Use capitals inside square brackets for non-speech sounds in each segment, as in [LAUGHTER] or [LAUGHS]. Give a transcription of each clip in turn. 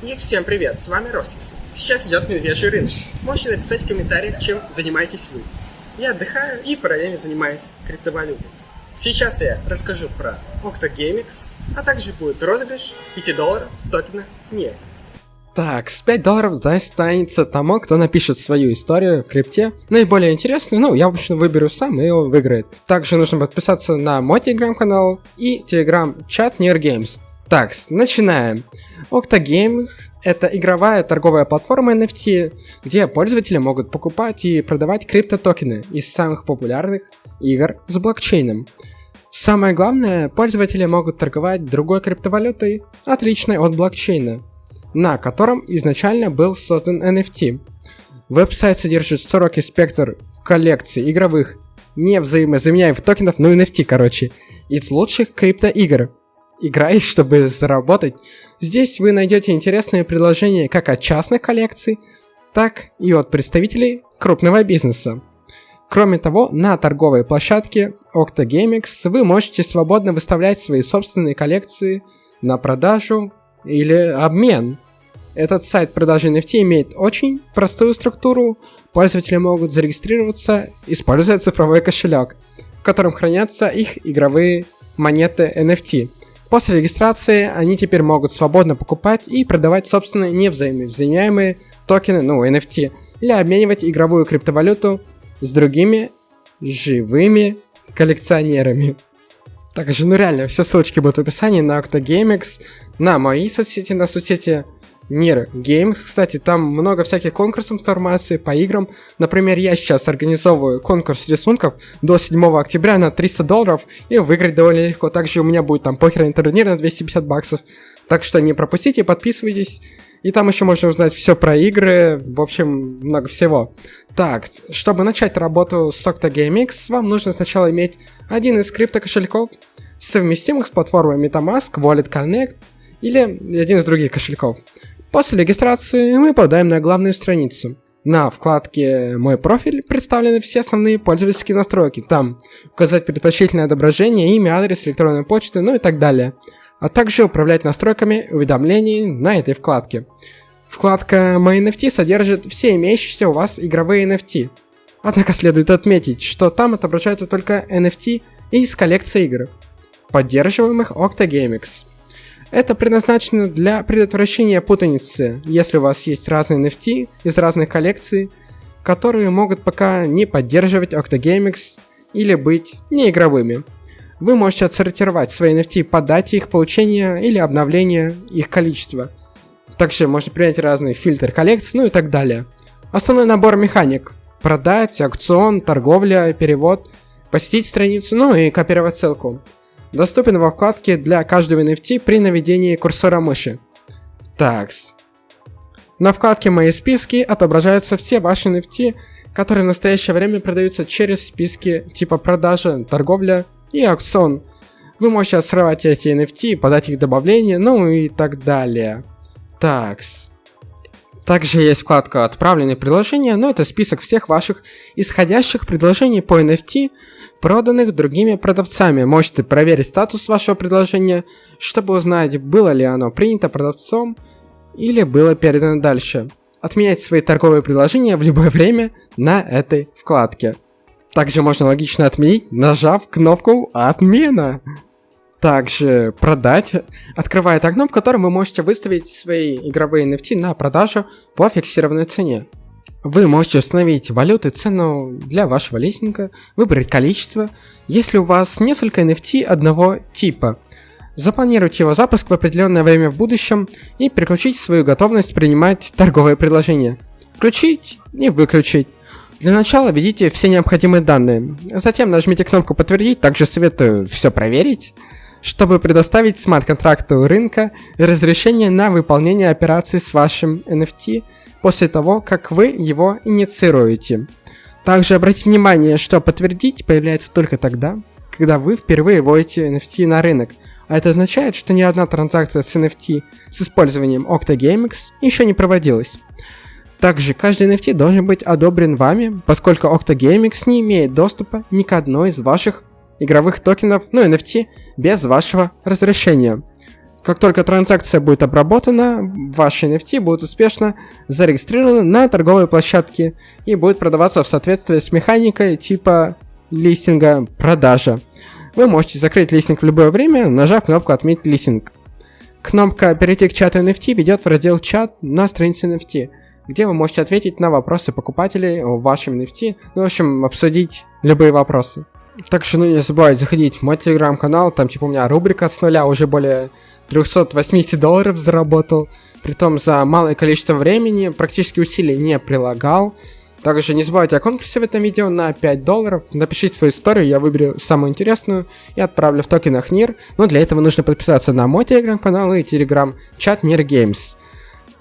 И всем привет, с вами Ростис. Сейчас идет медвежий рынок. Можете написать в комментариях, чем занимаетесь вы. Я отдыхаю и параллельно занимаюсь криптовалютой. Сейчас я расскажу про OctoGameX, а также будет розыгрыш 5 долларов в токенах НИР. Так, с 5 долларов достанется тому, кто напишет свою историю в крипте. Наиболее интересный, ну, я обычно выберу сам, и он выиграет. Также нужно подписаться на мой телеграм-канал и телеграм-чат Near Games. Так, начинаем. OctoGames — это игровая торговая платформа NFT, где пользователи могут покупать и продавать криптотокены из самых популярных игр с блокчейном. Самое главное, пользователи могут торговать другой криптовалютой, отличной от блокчейна на котором изначально был создан NFT. Веб-сайт содержит широкий спектр коллекций игровых, не взаимозаменяемых токенов, ну NFT, короче, из лучших криптоигр. Играй, [LAUGHS] чтобы заработать. Здесь вы найдете интересные предложения как от частных коллекций, так и от представителей крупного бизнеса. Кроме того, на торговой площадке OctoGameX вы можете свободно выставлять свои собственные коллекции на продажу или обмен. Этот сайт продажи NFT имеет очень простую структуру. Пользователи могут зарегистрироваться, используя цифровой кошелек, в котором хранятся их игровые монеты NFT. После регистрации они теперь могут свободно покупать и продавать собственные невзаимозаменяемые токены, ну, NFT, или обменивать игровую криптовалюту с другими живыми коллекционерами. Также, ну реально, все ссылочки будут в описании на OctoGameX, на мои соцсети, на соцсети Нир Games, кстати, там много всяких конкурсов информации по играм. Например, я сейчас организовываю конкурс рисунков до 7 октября на 300 долларов и выиграть довольно легко. Также у меня будет там покерный турнир на 250 баксов. Так что не пропустите, подписывайтесь. И там еще можно узнать все про игры, в общем, много всего. Так, чтобы начать работу с OctoGameX, вам нужно сначала иметь один из криптокошельков, совместимых с платформой MetaMask, Wallet Connect или один из других кошельков. После регистрации мы попадаем на главную страницу. На вкладке «Мой профиль» представлены все основные пользовательские настройки. Там указать предпочтительное отображение, имя, адрес, электронной почты, ну и так далее. А также управлять настройками уведомлений на этой вкладке. Вкладка «Мои NFT» содержит все имеющиеся у вас игровые NFT. Однако следует отметить, что там отображаются только NFT из коллекции игр, поддерживаемых OctoGameX. Это предназначено для предотвращения путаницы, если у вас есть разные NFT из разных коллекций, которые могут пока не поддерживать OctoGameX или быть неигровыми. Вы можете отсортировать свои NFT по дате их получения или обновления их количества. Также можно принять разные фильтры коллекций, ну и так далее. Основной набор механик. Продать, аукцион, торговля, перевод, посетить страницу, ну и копировать ссылку доступен во вкладке для каждого NFT при наведении курсора мыши. Такс. На вкладке «Мои списки» отображаются все ваши NFT, которые в настоящее время продаются через списки типа продажа, торговля и аукцион. Вы можете отсрывать эти NFT, подать их добавление, ну и так далее. Такс. Также есть вкладка «Отправленные предложения», но это список всех ваших исходящих предложений по NFT, проданных другими продавцами. Можете проверить статус вашего предложения, чтобы узнать, было ли оно принято продавцом или было передано дальше. Отменять свои торговые предложения в любое время на этой вкладке. Также можно логично отменить, нажав кнопку «Отмена». Также продать открывает окно, в котором вы можете выставить свои игровые NFT на продажу по фиксированной цене. Вы можете установить валюту и цену для вашего листинга, выбрать количество, если у вас несколько NFT одного типа. Запланируйте его запуск в определенное время в будущем и переключить свою готовность принимать торговые предложения. Включить и выключить. Для начала введите все необходимые данные, затем нажмите кнопку «Подтвердить», также советую все проверить чтобы предоставить смарт-контракту рынка разрешение на выполнение операций с вашим NFT после того, как вы его инициируете. Также обратите внимание, что подтвердить появляется только тогда, когда вы впервые вводите NFT на рынок, а это означает, что ни одна транзакция с NFT с использованием OctoGameX еще не проводилась. Также каждый NFT должен быть одобрен вами, поскольку OctoGameX не имеет доступа ни к одной из ваших игровых токенов, ну NFT, без вашего разрешения. Как только транзакция будет обработана, ваши NFT будут успешно зарегистрированы на торговой площадке и будут продаваться в соответствии с механикой типа листинга продажа. Вы можете закрыть листинг в любое время, нажав кнопку «Отметить листинг». Кнопка «Перейти к чату NFT» ведет в раздел «Чат» на странице NFT, где вы можете ответить на вопросы покупателей о вашем NFT, ну, в общем, обсудить любые вопросы. Также, ну, не забывайте заходить в мой телеграм-канал, там, типа, у меня рубрика с нуля уже более 380 долларов заработал, притом за малое количество времени, практически усилий не прилагал, также не забывайте о конкурсе в этом видео на 5 долларов. Напишите свою историю, я выберу самую интересную и отправлю в токенах НИР. Но для этого нужно подписаться на мой телеграм-канал и телеграм-чат НИР Games.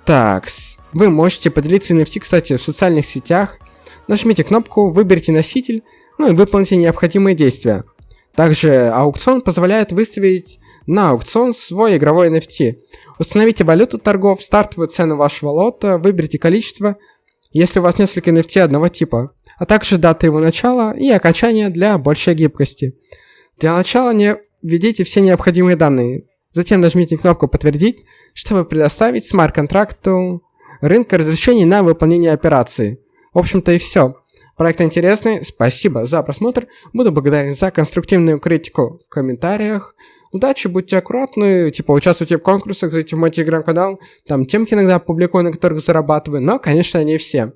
Так, вы можете поделиться NFT, кстати, в социальных сетях. Нажмите кнопку, выберите носитель, ну и выполните необходимые действия. Также аукцион позволяет выставить на аукцион свой игровой NFT. Установите валюту торгов, стартовую цену вашего лота, выберите количество, если у вас несколько NFT одного типа, а также дата его начала и окончания для большей гибкости. Для начала не введите все необходимые данные, затем нажмите кнопку «Подтвердить», чтобы предоставить смарт-контракту рынка разрешений на выполнение операции. В общем-то и все. Проект интересный, спасибо за просмотр, буду благодарен за конструктивную критику в комментариях. Удачи, будьте аккуратны, типа участвуйте в конкурсах, зайдите в мой телеграм-канал, там темки иногда публикую, на которых зарабатываю, но, конечно, не все.